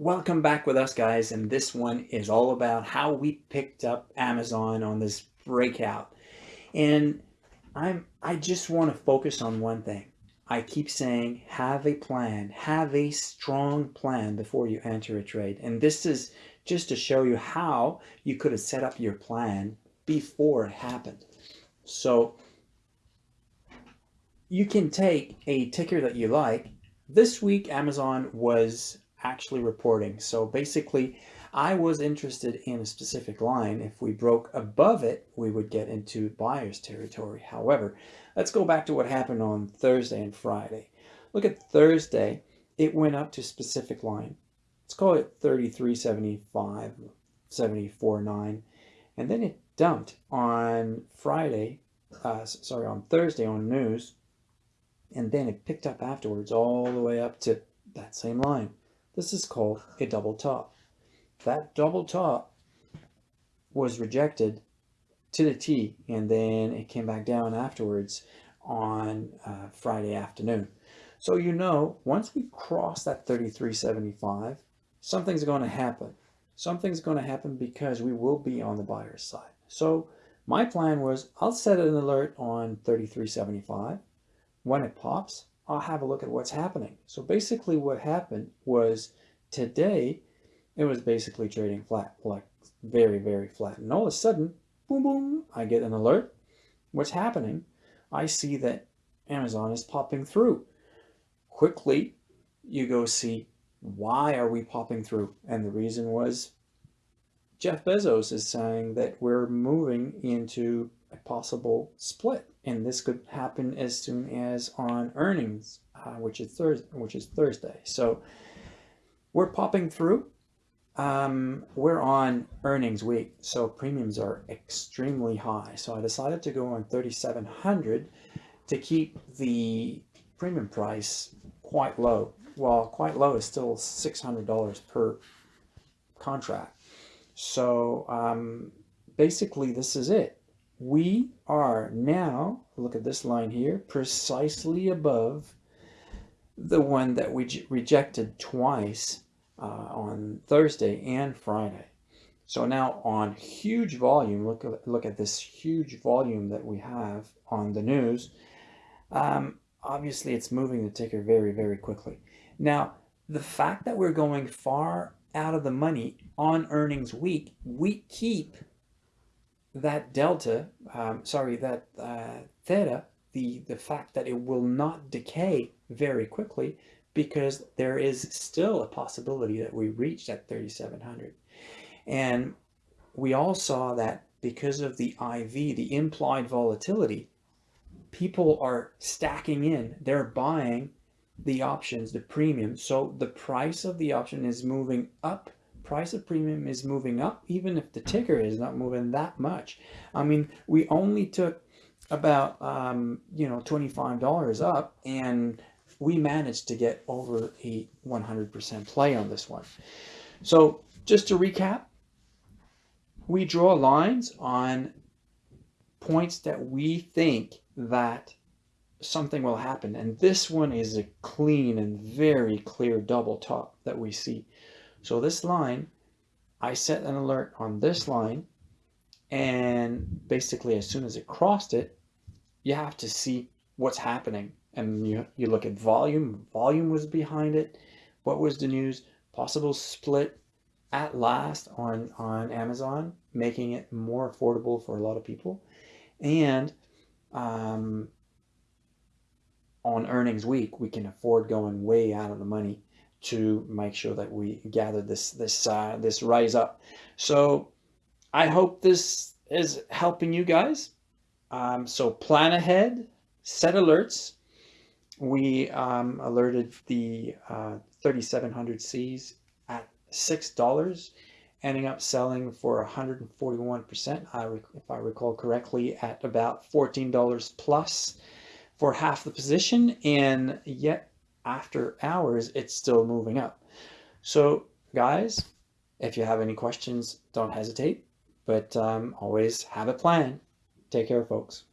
Welcome back with us guys and this one is all about how we picked up Amazon on this breakout. And I'm I just want to focus on one thing. I keep saying have a plan. Have a strong plan before you enter a trade. And this is just to show you how you could have set up your plan before it happened. So you can take a ticker that you like. This week Amazon was actually reporting. So basically, I was interested in a specific line. If we broke above it, we would get into buyer's territory. However, let's go back to what happened on Thursday and Friday. Look at Thursday, it went up to specific line. Let's call it 33.75, 74.9. And then it dumped on Friday, uh, sorry, on Thursday on news. And then it picked up afterwards all the way up to that same line. This is called a double top. That double top was rejected to the T and then it came back down afterwards on uh, Friday afternoon. So you know, once we cross that 33.75, something's going to happen. Something's going to happen because we will be on the buyer's side. So my plan was I'll set an alert on 33.75. When it pops, I'll have a look at what's happening. So basically what happened was today, it was basically trading flat, like very, very flat. And all of a sudden, boom, boom, I get an alert. What's happening? I see that Amazon is popping through. Quickly, you go see why are we popping through? And the reason was Jeff Bezos is saying that we're moving into a possible split and this could happen as soon as on earnings, uh, which is Thursday, which is Thursday. So we're popping through. Um, we're on earnings week, so premiums are extremely high. So I decided to go on 3,700 to keep the premium price quite low. Well, quite low is still $600 per contract. So um, basically this is it we are now, look at this line here, precisely above the one that we rejected twice uh, on Thursday and Friday. So now on huge volume, look at, look at this huge volume that we have on the news. Um, obviously, it's moving the ticker very, very quickly. Now, the fact that we're going far out of the money on earnings week, we keep that delta, um, sorry, that uh, theta, the, the fact that it will not decay very quickly because there is still a possibility that we reach that 3700. And we all saw that because of the IV, the implied volatility, people are stacking in, they're buying the options, the premium. So the price of the option is moving up price of premium is moving up, even if the ticker is not moving that much. I mean, we only took about, um, you know, $25 up and we managed to get over a 100% play on this one. So just to recap, we draw lines on points that we think that something will happen. And this one is a clean and very clear double top that we see. So this line, I set an alert on this line and basically as soon as it crossed it, you have to see what's happening. And you, you look at volume, volume was behind it. What was the news? Possible split at last on, on Amazon, making it more affordable for a lot of people. And um, on earnings week, we can afford going way out of the money to make sure that we gather this this uh, this rise up. So I hope this is helping you guys. Um, so plan ahead, set alerts. We um, alerted the uh, 3700 Cs at $6, ending up selling for 141%, I if I recall correctly, at about $14 plus for half the position. And yet after hours, it's still moving up. So guys, if you have any questions, don't hesitate, but um, always have a plan. Take care, folks.